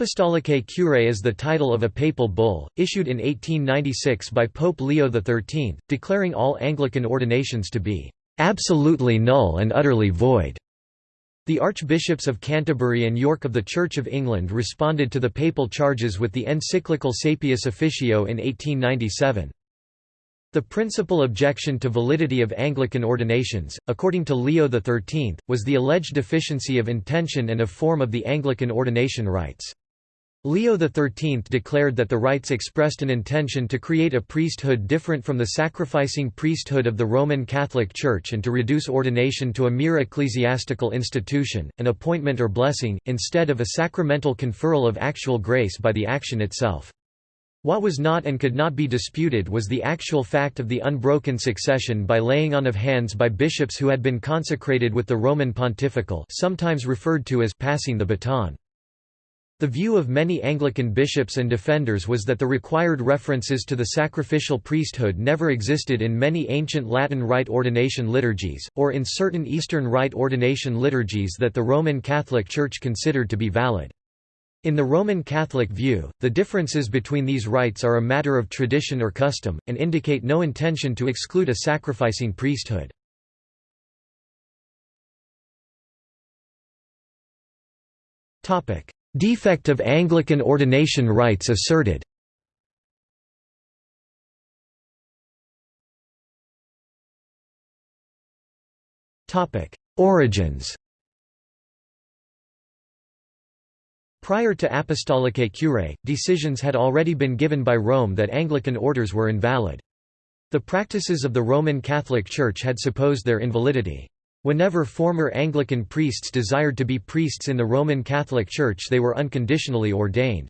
Apostolicae Curae is the title of a papal bull, issued in 1896 by Pope Leo XIII, declaring all Anglican ordinations to be "...absolutely null and utterly void." The Archbishops of Canterbury and York of the Church of England responded to the papal charges with the encyclical Saepius Officio in 1897. The principal objection to validity of Anglican ordinations, according to Leo XIII, was the alleged deficiency of intention and of form of the Anglican ordination rites. Leo XIII declared that the rites expressed an intention to create a priesthood different from the sacrificing priesthood of the Roman Catholic Church and to reduce ordination to a mere ecclesiastical institution, an appointment or blessing, instead of a sacramental conferral of actual grace by the action itself. What was not and could not be disputed was the actual fact of the unbroken succession by laying on of hands by bishops who had been consecrated with the Roman pontifical sometimes referred to as passing the baton. The view of many Anglican bishops and defenders was that the required references to the sacrificial priesthood never existed in many ancient Latin Rite ordination liturgies, or in certain Eastern Rite ordination liturgies that the Roman Catholic Church considered to be valid. In the Roman Catholic view, the differences between these rites are a matter of tradition or custom, and indicate no intention to exclude a sacrificing priesthood. Defect of Anglican ordination rites asserted Origins Prior to Apostolicae Curae, decisions had already been given by Rome that Anglican orders were invalid. The practices of the Roman Catholic Church had supposed their invalidity. Whenever former Anglican priests desired to be priests in the Roman Catholic Church they were unconditionally ordained.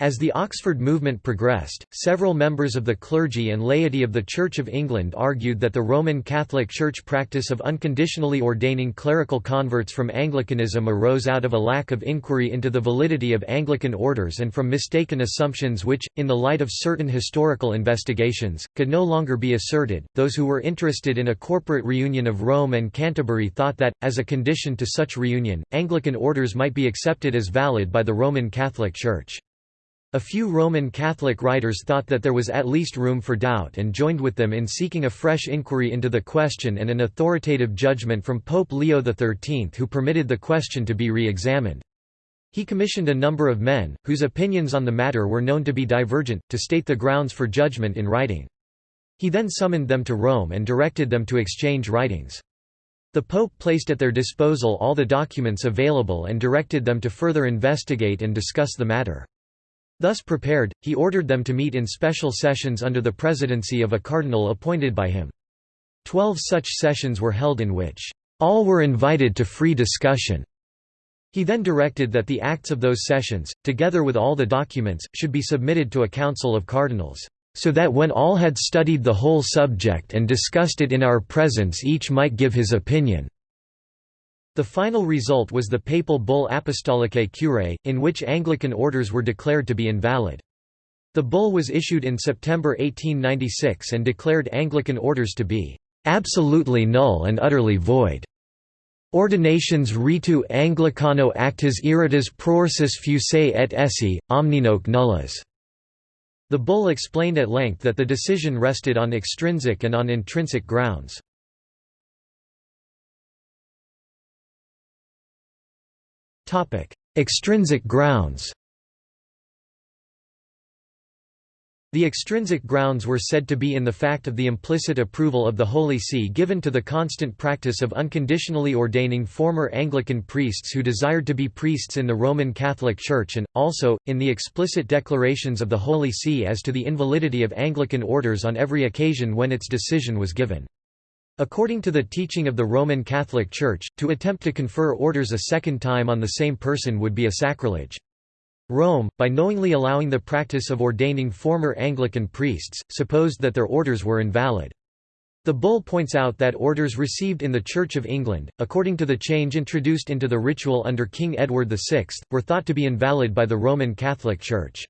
As the Oxford movement progressed, several members of the clergy and laity of the Church of England argued that the Roman Catholic Church practice of unconditionally ordaining clerical converts from Anglicanism arose out of a lack of inquiry into the validity of Anglican orders and from mistaken assumptions which, in the light of certain historical investigations, could no longer be asserted. Those who were interested in a corporate reunion of Rome and Canterbury thought that, as a condition to such reunion, Anglican orders might be accepted as valid by the Roman Catholic Church. A few Roman Catholic writers thought that there was at least room for doubt and joined with them in seeking a fresh inquiry into the question and an authoritative judgment from Pope Leo XIII who permitted the question to be re-examined. He commissioned a number of men, whose opinions on the matter were known to be divergent, to state the grounds for judgment in writing. He then summoned them to Rome and directed them to exchange writings. The Pope placed at their disposal all the documents available and directed them to further investigate and discuss the matter. Thus prepared, he ordered them to meet in special sessions under the presidency of a cardinal appointed by him. Twelve such sessions were held in which, "...all were invited to free discussion." He then directed that the acts of those sessions, together with all the documents, should be submitted to a council of cardinals, "...so that when all had studied the whole subject and discussed it in our presence each might give his opinion." The final result was the papal bull Apostolicae Curae, in which Anglican orders were declared to be invalid. The bull was issued in September 1896 and declared Anglican orders to be absolutely null and utterly void. Ordinations ritu Anglicano actas irritas prorsus fuisse et esse, omninoque nullas. The bull explained at length that the decision rested on extrinsic and on intrinsic grounds. Extrinsic grounds The extrinsic grounds were said to be in the fact of the implicit approval of the Holy See given to the constant practice of unconditionally ordaining former Anglican priests who desired to be priests in the Roman Catholic Church and, also, in the explicit declarations of the Holy See as to the invalidity of Anglican orders on every occasion when its decision was given. According to the teaching of the Roman Catholic Church, to attempt to confer orders a second time on the same person would be a sacrilege. Rome, by knowingly allowing the practice of ordaining former Anglican priests, supposed that their orders were invalid. The bull points out that orders received in the Church of England, according to the change introduced into the ritual under King Edward VI, were thought to be invalid by the Roman Catholic Church.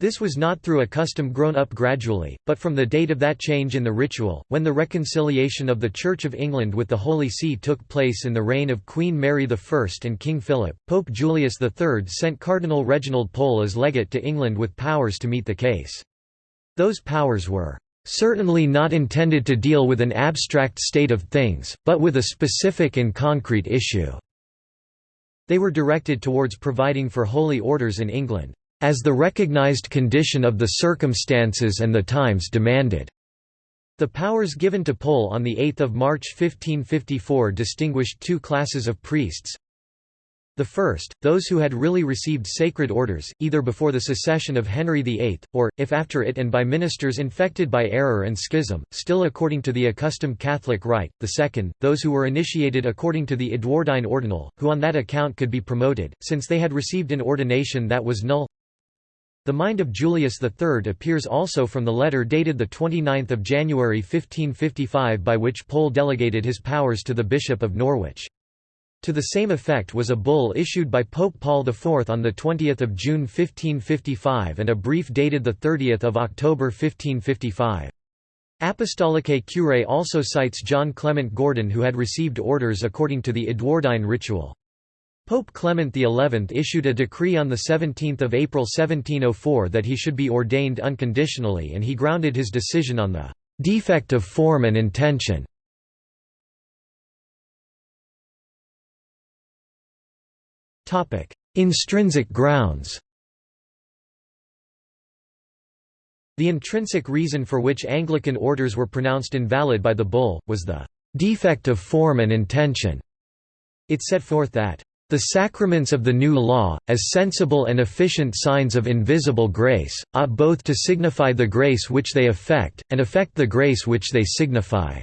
This was not through a custom grown up gradually, but from the date of that change in the ritual, when the reconciliation of the Church of England with the Holy See took place in the reign of Queen Mary I and King Philip. Pope Julius III sent Cardinal Reginald Pole as legate to England with powers to meet the case. Those powers were certainly not intended to deal with an abstract state of things, but with a specific and concrete issue. They were directed towards providing for holy orders in England as the recognized condition of the circumstances and the times demanded. The powers given to Pole on 8 March 1554 distinguished two classes of priests. The first, those who had really received sacred orders, either before the secession of Henry VIII, or, if after it and by ministers infected by error and schism, still according to the accustomed Catholic rite; the second, those who were initiated according to the Edwardine ordinal, who on that account could be promoted, since they had received an ordination that was null the mind of Julius III appears also from the letter dated 29 January 1555 by which Pole delegated his powers to the Bishop of Norwich. To the same effect was a bull issued by Pope Paul IV on 20 June 1555 and a brief dated 30 October 1555. Apostolicae Curae also cites John Clement Gordon who had received orders according to the Edwardine ritual. Pope Clement XI issued a decree on 17 April 1704 that he should be ordained unconditionally and he grounded his decision on the "...defect of form and intention." Intrinsic grounds The intrinsic reason for which Anglican orders were pronounced invalid by the bull, was the "...defect of form and intention." It set forth that the sacraments of the new law, as sensible and efficient signs of invisible grace, ought both to signify the grace which they affect, and affect the grace which they signify.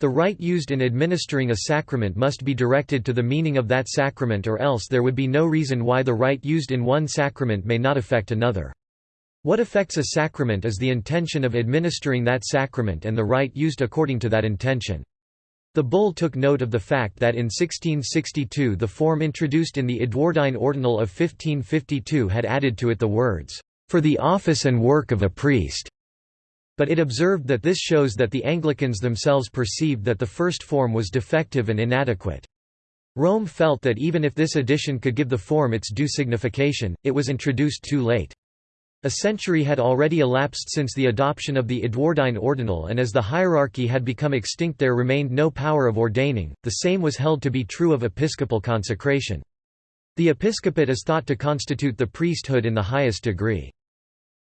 The rite used in administering a sacrament must be directed to the meaning of that sacrament or else there would be no reason why the rite used in one sacrament may not affect another. What affects a sacrament is the intention of administering that sacrament and the rite used according to that intention. The bull took note of the fact that in 1662 the form introduced in the Edwardine Ordinal of 1552 had added to it the words, "...for the office and work of a priest." But it observed that this shows that the Anglicans themselves perceived that the first form was defective and inadequate. Rome felt that even if this addition could give the form its due signification, it was introduced too late. A century had already elapsed since the adoption of the Edwardine ordinal and as the hierarchy had become extinct there remained no power of ordaining, the same was held to be true of episcopal consecration. The episcopate is thought to constitute the priesthood in the highest degree.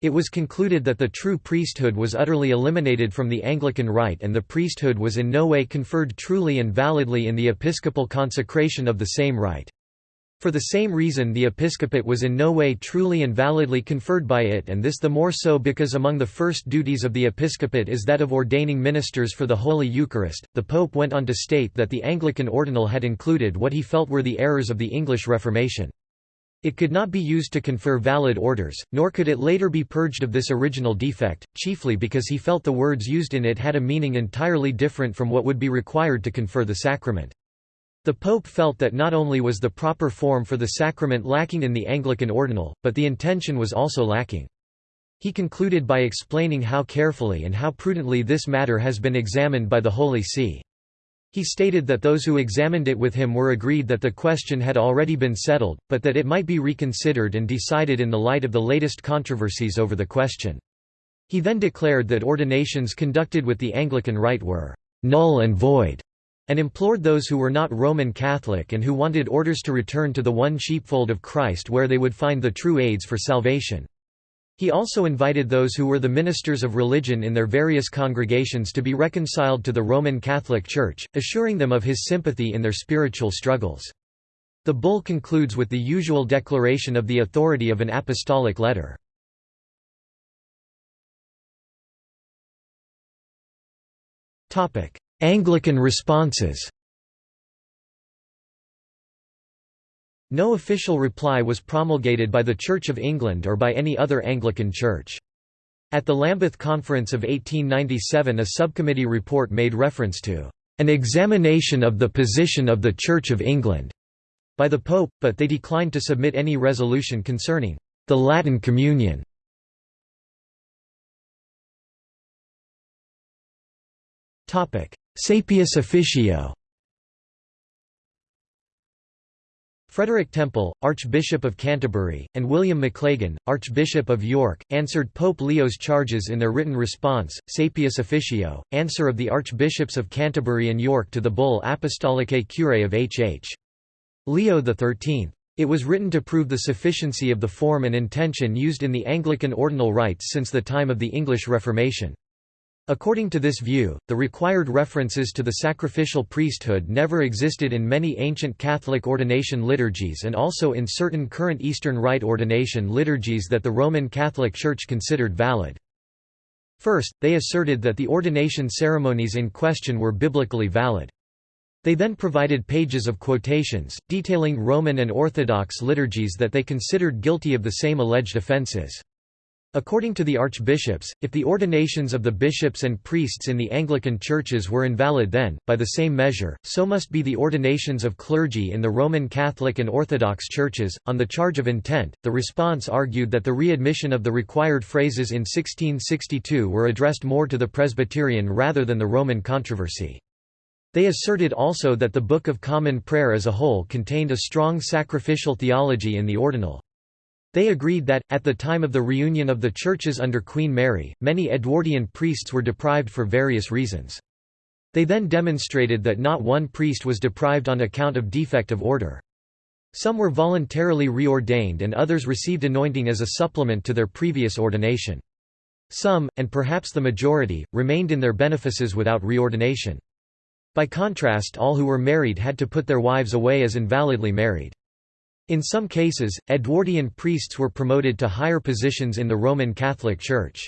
It was concluded that the true priesthood was utterly eliminated from the Anglican rite and the priesthood was in no way conferred truly and validly in the episcopal consecration of the same rite. For the same reason the episcopate was in no way truly and validly conferred by it and this the more so because among the first duties of the episcopate is that of ordaining ministers for the Holy Eucharist. The Pope went on to state that the Anglican ordinal had included what he felt were the errors of the English Reformation. It could not be used to confer valid orders, nor could it later be purged of this original defect, chiefly because he felt the words used in it had a meaning entirely different from what would be required to confer the sacrament. The Pope felt that not only was the proper form for the sacrament lacking in the Anglican ordinal, but the intention was also lacking. He concluded by explaining how carefully and how prudently this matter has been examined by the Holy See. He stated that those who examined it with him were agreed that the question had already been settled, but that it might be reconsidered and decided in the light of the latest controversies over the question. He then declared that ordinations conducted with the Anglican rite were null and void, and implored those who were not Roman Catholic and who wanted orders to return to the one sheepfold of Christ where they would find the true aids for salvation. He also invited those who were the ministers of religion in their various congregations to be reconciled to the Roman Catholic Church, assuring them of his sympathy in their spiritual struggles. The bull concludes with the usual declaration of the authority of an apostolic letter. Anglican responses No official reply was promulgated by the Church of England or by any other Anglican church. At the Lambeth Conference of 1897 a subcommittee report made reference to an examination of the position of the Church of England by the Pope, but they declined to submit any resolution concerning the Latin Communion. Saepius Officio Frederick Temple, Archbishop of Canterbury, and William Maclagan, Archbishop of York, answered Pope Leo's charges in their written response, Saepius Officio, answer of the Archbishops of Canterbury and York to the bull Apostolicae Curae of H. H. Leo XIII. It was written to prove the sufficiency of the form and intention used in the Anglican ordinal rites since the time of the English Reformation. According to this view, the required references to the sacrificial priesthood never existed in many ancient Catholic ordination liturgies and also in certain current Eastern Rite ordination liturgies that the Roman Catholic Church considered valid. First, they asserted that the ordination ceremonies in question were biblically valid. They then provided pages of quotations, detailing Roman and Orthodox liturgies that they considered guilty of the same alleged offences. According to the archbishops, if the ordinations of the bishops and priests in the Anglican churches were invalid then, by the same measure, so must be the ordinations of clergy in the Roman Catholic and Orthodox churches. On the charge of intent, the response argued that the readmission of the required phrases in 1662 were addressed more to the Presbyterian rather than the Roman controversy. They asserted also that the Book of Common Prayer as a whole contained a strong sacrificial theology in the ordinal. They agreed that, at the time of the reunion of the churches under Queen Mary, many Edwardian priests were deprived for various reasons. They then demonstrated that not one priest was deprived on account of defect of order. Some were voluntarily reordained and others received anointing as a supplement to their previous ordination. Some, and perhaps the majority, remained in their benefices without reordination. By contrast all who were married had to put their wives away as invalidly married. In some cases, Edwardian priests were promoted to higher positions in the Roman Catholic Church.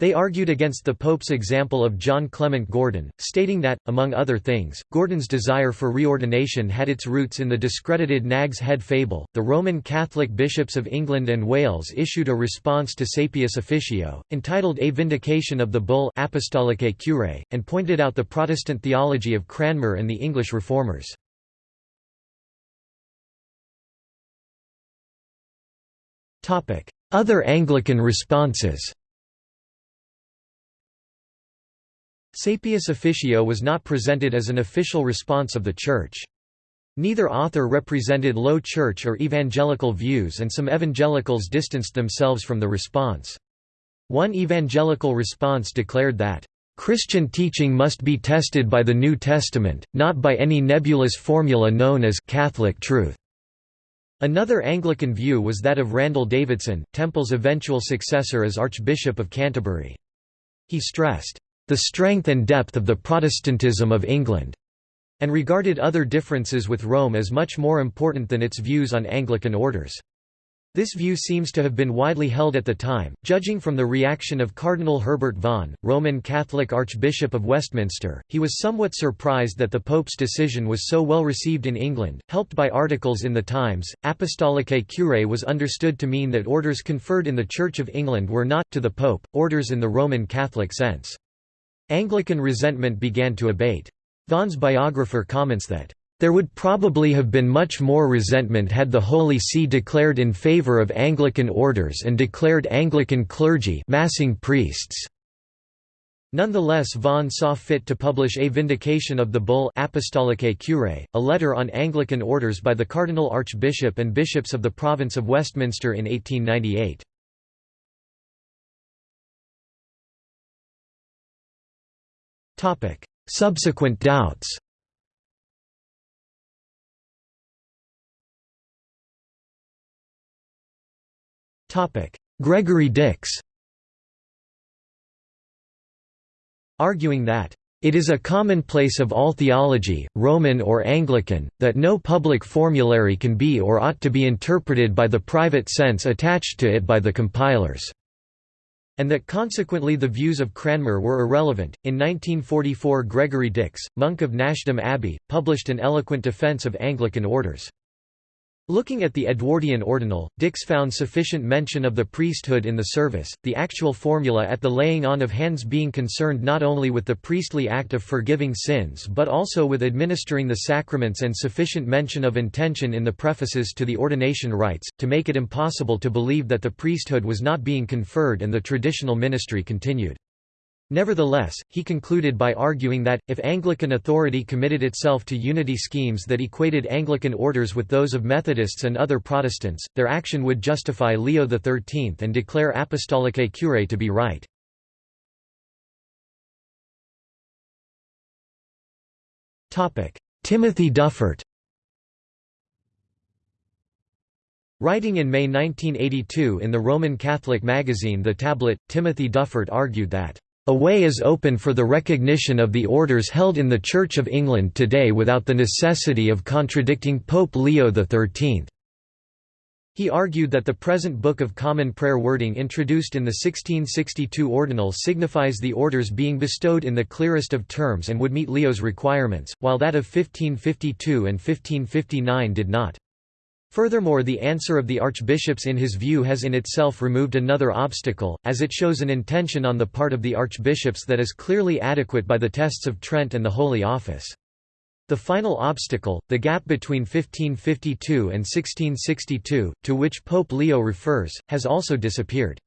They argued against the Pope's example of John Clement Gordon, stating that, among other things, Gordon's desire for reordination had its roots in the discredited Nag's Head fable. The Roman Catholic bishops of England and Wales issued a response to Saepius Officio, entitled A Vindication of the Bull Apostolicae Curae, and pointed out the Protestant theology of Cranmer and the English Reformers. Other Anglican responses Saepius Officio was not presented as an official response of the Church. Neither author represented Low Church or evangelical views and some evangelicals distanced themselves from the response. One evangelical response declared that, "...Christian teaching must be tested by the New Testament, not by any nebulous formula known as Catholic truth." Another Anglican view was that of Randall Davidson, Temple's eventual successor as Archbishop of Canterbury. He stressed, "...the strength and depth of the Protestantism of England," and regarded other differences with Rome as much more important than its views on Anglican orders. This view seems to have been widely held at the time, judging from the reaction of Cardinal Herbert Vaughan, Roman Catholic Archbishop of Westminster. He was somewhat surprised that the Pope's decision was so well received in England. Helped by articles in the Times, Apostolicae Curae was understood to mean that orders conferred in the Church of England were not, to the Pope, orders in the Roman Catholic sense. Anglican resentment began to abate. Vaughan's biographer comments that there would probably have been much more resentment had the Holy See declared in favor of Anglican orders and declared Anglican clergy massing priests. Nonetheless Vaughan saw fit to publish A Vindication of the Bull Apostolicae Curae, a letter on Anglican orders by the Cardinal Archbishop and bishops of the province of Westminster in 1898. Subsequent doubts Gregory Dix Arguing that it is a commonplace of all theology, Roman or Anglican, that no public formulary can be or ought to be interpreted by the private sense attached to it by the compilers, and that consequently the views of Cranmer were irrelevant. In 1944, Gregory Dix, monk of Nashdom Abbey, published an eloquent defence of Anglican orders. Looking at the Edwardian ordinal, Dix found sufficient mention of the priesthood in the service, the actual formula at the laying on of hands being concerned not only with the priestly act of forgiving sins but also with administering the sacraments and sufficient mention of intention in the prefaces to the ordination rites, to make it impossible to believe that the priesthood was not being conferred and the traditional ministry continued. Nevertheless, he concluded by arguing that, if Anglican authority committed itself to unity schemes that equated Anglican orders with those of Methodists and other Protestants, their action would justify Leo XIII and declare Apostolicae Curae to be right. Timothy Dufort Writing in May 1982 in the Roman Catholic magazine The Tablet, Timothy Dufort argued that a way is open for the recognition of the orders held in the Church of England today without the necessity of contradicting Pope Leo XIII. He argued that the present Book of Common Prayer wording introduced in the 1662 Ordinal signifies the orders being bestowed in the clearest of terms and would meet Leo's requirements, while that of 1552 and 1559 did not. Furthermore the answer of the archbishops in his view has in itself removed another obstacle, as it shows an intention on the part of the archbishops that is clearly adequate by the tests of Trent and the Holy Office. The final obstacle, the gap between 1552 and 1662, to which Pope Leo refers, has also disappeared.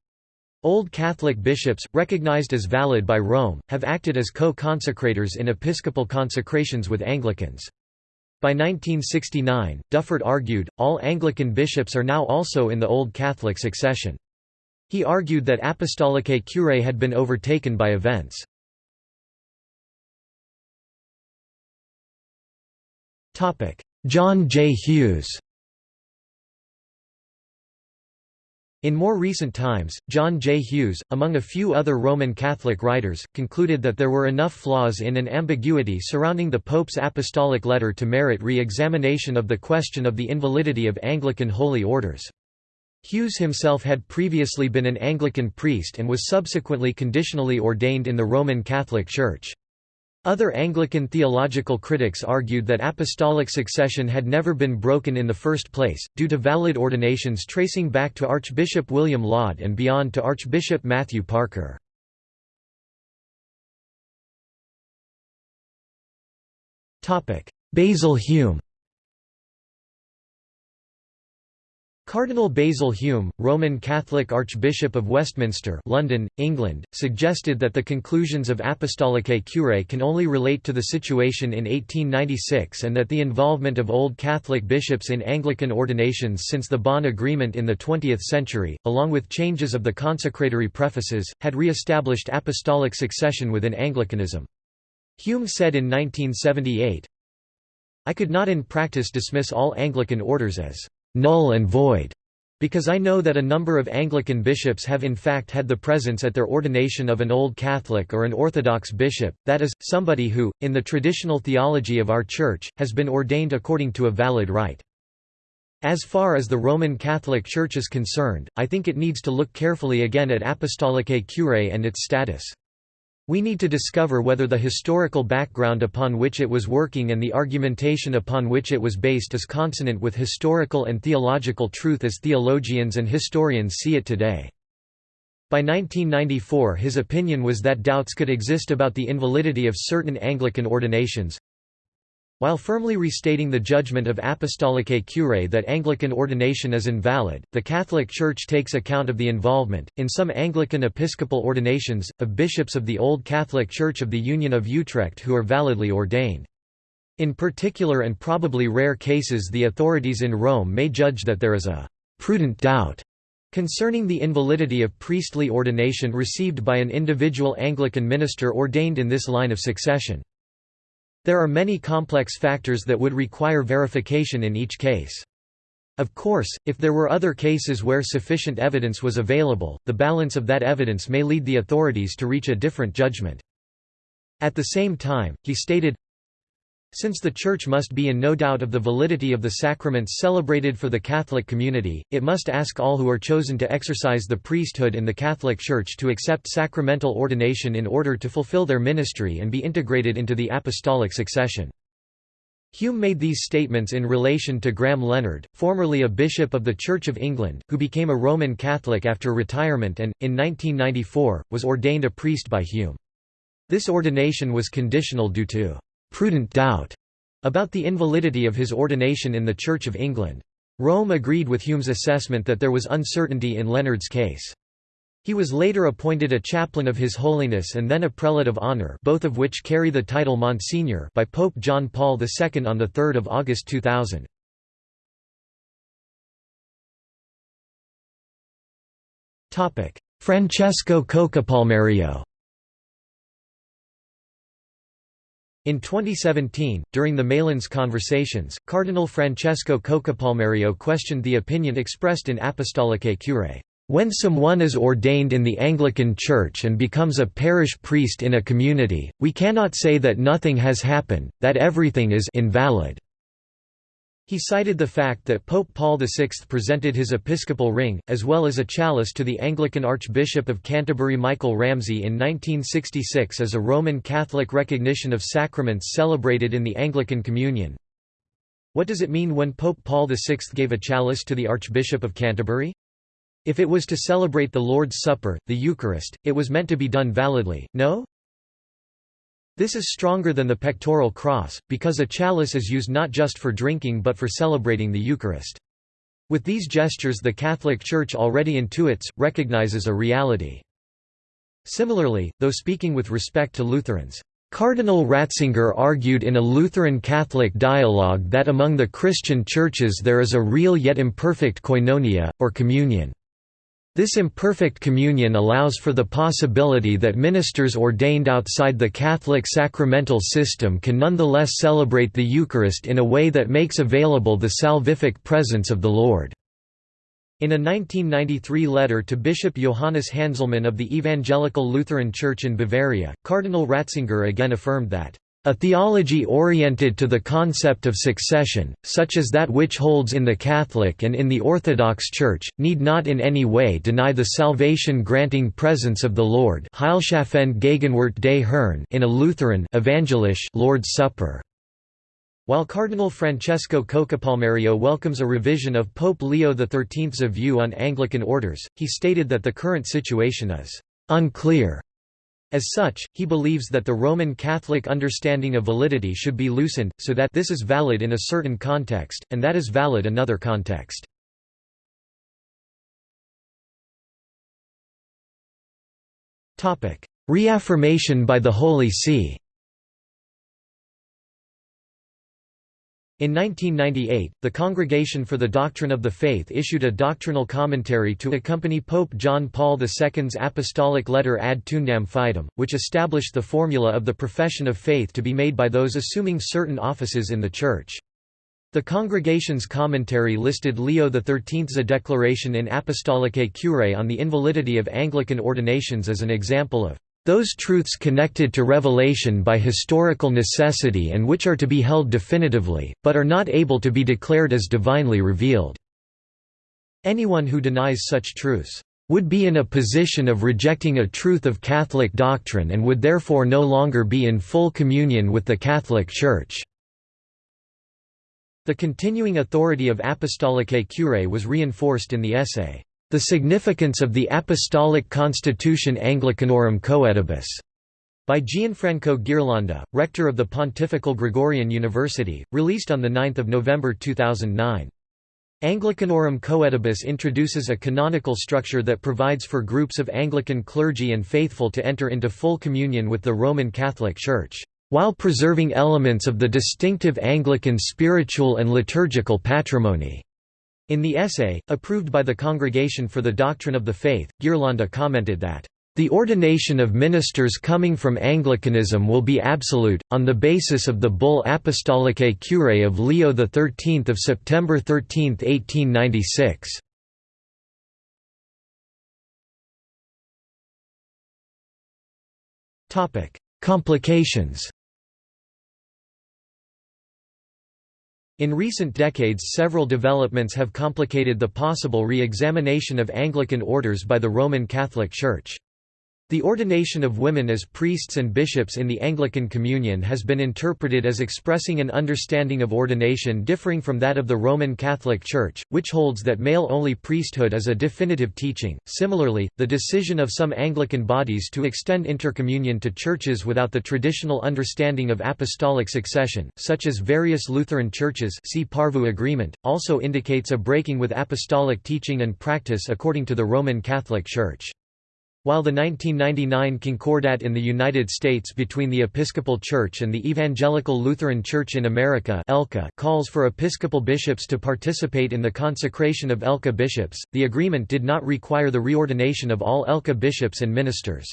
Old Catholic bishops, recognized as valid by Rome, have acted as co-consecrators in episcopal consecrations with Anglicans. By 1969, Dufort argued, all Anglican bishops are now also in the Old Catholic succession. He argued that Apostolicae Curae had been overtaken by events. John J. Hughes In more recent times, John J. Hughes, among a few other Roman Catholic writers, concluded that there were enough flaws in and ambiguity surrounding the Pope's apostolic letter to merit re-examination of the question of the invalidity of Anglican holy orders. Hughes himself had previously been an Anglican priest and was subsequently conditionally ordained in the Roman Catholic Church. Other Anglican theological critics argued that apostolic succession had never been broken in the first place, due to valid ordinations tracing back to Archbishop William Laud and beyond to Archbishop Matthew Parker. Basil Hume Cardinal Basil Hume, Roman Catholic Archbishop of Westminster London, England, suggested that the conclusions of Apostolicae Curae can only relate to the situation in 1896 and that the involvement of Old Catholic bishops in Anglican ordinations since the Bonn Agreement in the 20th century, along with changes of the consecratory prefaces, had re-established apostolic succession within Anglicanism. Hume said in 1978, I could not in practice dismiss all Anglican orders as null and void, because I know that a number of Anglican bishops have in fact had the presence at their ordination of an Old Catholic or an Orthodox bishop, that is, somebody who, in the traditional theology of our Church, has been ordained according to a valid rite. As far as the Roman Catholic Church is concerned, I think it needs to look carefully again at Apostolicae Curae and its status. We need to discover whether the historical background upon which it was working and the argumentation upon which it was based is consonant with historical and theological truth as theologians and historians see it today. By 1994 his opinion was that doubts could exist about the invalidity of certain Anglican ordinations, while firmly restating the judgment of Apostolicae Curae that Anglican ordination is invalid, the Catholic Church takes account of the involvement, in some Anglican episcopal ordinations, of bishops of the Old Catholic Church of the Union of Utrecht who are validly ordained. In particular and probably rare cases the authorities in Rome may judge that there is a «prudent doubt» concerning the invalidity of priestly ordination received by an individual Anglican minister ordained in this line of succession. There are many complex factors that would require verification in each case. Of course, if there were other cases where sufficient evidence was available, the balance of that evidence may lead the authorities to reach a different judgment. At the same time, he stated, since the Church must be in no doubt of the validity of the sacraments celebrated for the Catholic community, it must ask all who are chosen to exercise the priesthood in the Catholic Church to accept sacramental ordination in order to fulfill their ministry and be integrated into the apostolic succession. Hume made these statements in relation to Graham Leonard, formerly a bishop of the Church of England, who became a Roman Catholic after retirement and, in 1994, was ordained a priest by Hume. This ordination was conditional due to «prudent doubt» about the invalidity of his ordination in the Church of England. Rome agreed with Hume's assessment that there was uncertainty in Leonard's case. He was later appointed a chaplain of His Holiness and then a prelate of honor both of which carry the title Monsignor by Pope John Paul II on 3 August 2000. Francesco Coccopalmerio In 2017, during the Malines conversations, Cardinal Francesco Coccopalmerio questioned the opinion expressed in Apostolicae Curae. When someone is ordained in the Anglican Church and becomes a parish priest in a community, we cannot say that nothing has happened, that everything is invalid. He cited the fact that Pope Paul VI presented his episcopal ring, as well as a chalice to the Anglican Archbishop of Canterbury Michael Ramsey in 1966 as a Roman Catholic recognition of sacraments celebrated in the Anglican Communion. What does it mean when Pope Paul VI gave a chalice to the Archbishop of Canterbury? If it was to celebrate the Lord's Supper, the Eucharist, it was meant to be done validly, no? This is stronger than the pectoral cross, because a chalice is used not just for drinking but for celebrating the Eucharist. With these gestures the Catholic Church already intuits, recognizes a reality. Similarly, though speaking with respect to Lutherans, Cardinal Ratzinger argued in a Lutheran Catholic dialogue that among the Christian churches there is a real yet imperfect koinonia, or communion. This imperfect communion allows for the possibility that ministers ordained outside the Catholic sacramental system can nonetheless celebrate the Eucharist in a way that makes available the salvific presence of the Lord. In a 1993 letter to Bishop Johannes Hanselmann of the Evangelical Lutheran Church in Bavaria, Cardinal Ratzinger again affirmed that a theology oriented to the concept of succession, such as that which holds in the Catholic and in the Orthodox Church, need not in any way deny the salvation-granting presence of the Lord in a Lutheran evangelisch Lord's Supper. While Cardinal Francesco Coccopalmerio welcomes a revision of Pope Leo XIII's view on Anglican orders, he stated that the current situation is «unclear» As such, he believes that the Roman Catholic understanding of validity should be loosened, so that this is valid in a certain context, and that is valid another context. Reaffirmation by the Holy See In 1998, the Congregation for the Doctrine of the Faith issued a doctrinal commentary to accompany Pope John Paul II's apostolic letter Ad Tuendam Fidem, which established the formula of the profession of faith to be made by those assuming certain offices in the Church. The congregation's commentary listed Leo XIII's declaration in Apostolicae Curae on the invalidity of Anglican ordinations as an example of those truths connected to revelation by historical necessity and which are to be held definitively, but are not able to be declared as divinely revealed." Anyone who denies such truths, "...would be in a position of rejecting a truth of Catholic doctrine and would therefore no longer be in full communion with the Catholic Church." The continuing authority of Apostolicae Curae was reinforced in the essay, the significance of the Apostolic Constitution Anglicanorum Coetibus by Gianfranco Ghirlanda, rector of the Pontifical Gregorian University, released on 9 November 2009. Anglicanorum Coetibus introduces a canonical structure that provides for groups of Anglican clergy and faithful to enter into full communion with the Roman Catholic Church, while preserving elements of the distinctive Anglican spiritual and liturgical patrimony. In the essay, approved by the Congregation for the Doctrine of the Faith, Ghirlanda commented that, "...the ordination of ministers coming from Anglicanism will be absolute, on the basis of the bull Apostolicae Curae of Leo XIII of September 13, 1896." Complications In recent decades several developments have complicated the possible re-examination of Anglican orders by the Roman Catholic Church. The ordination of women as priests and bishops in the Anglican Communion has been interpreted as expressing an understanding of ordination differing from that of the Roman Catholic Church, which holds that male-only priesthood is a definitive teaching. Similarly, the decision of some Anglican bodies to extend intercommunion to churches without the traditional understanding of apostolic succession, such as various Lutheran churches see Porvoo Agreement, also indicates a breaking with apostolic teaching and practice according to the Roman Catholic Church. While the 1999 Concordat in the United States between the Episcopal Church and the Evangelical Lutheran Church in America calls for Episcopal bishops to participate in the consecration of ELCA bishops, the agreement did not require the reordination of all ELCA bishops and ministers.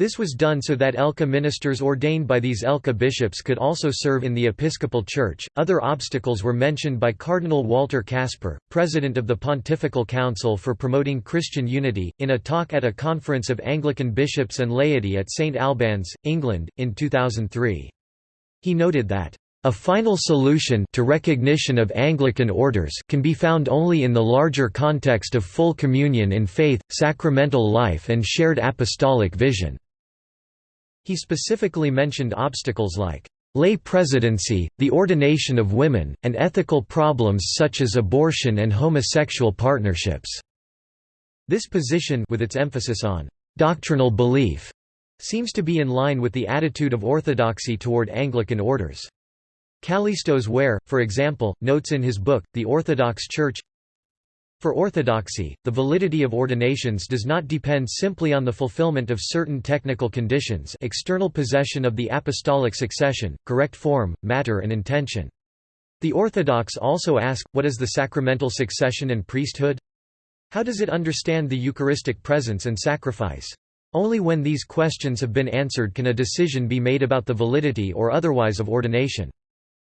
This was done so that ELCA ministers ordained by these ELCA bishops could also serve in the Episcopal Church. Other obstacles were mentioned by Cardinal Walter Kasper, president of the Pontifical Council for Promoting Christian Unity, in a talk at a conference of Anglican bishops and laity at St Albans, England, in 2003. He noted that a final solution to recognition of Anglican orders can be found only in the larger context of full communion in faith, sacramental life and shared apostolic vision. He specifically mentioned obstacles like lay presidency, the ordination of women, and ethical problems such as abortion and homosexual partnerships. This position with its emphasis on doctrinal belief seems to be in line with the attitude of orthodoxy toward Anglican orders. Kallistos Ware, for example, notes in his book, The Orthodox Church, for orthodoxy, the validity of ordinations does not depend simply on the fulfillment of certain technical conditions external possession of the apostolic succession, correct form, matter and intention. The Orthodox also ask, what is the sacramental succession and priesthood? How does it understand the Eucharistic presence and sacrifice? Only when these questions have been answered can a decision be made about the validity or otherwise of ordination.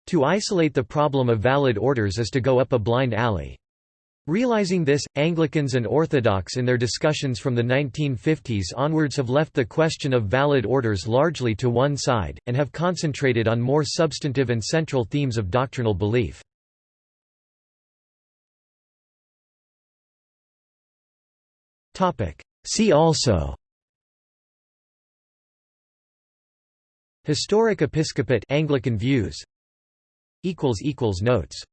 To isolate the problem of valid orders is to go up a blind alley. Realizing this, Anglicans and Orthodox in their discussions from the 1950s onwards have left the question of valid orders largely to one side, and have concentrated on more substantive and central themes of doctrinal belief. See also Historic episcopate Anglican views. Notes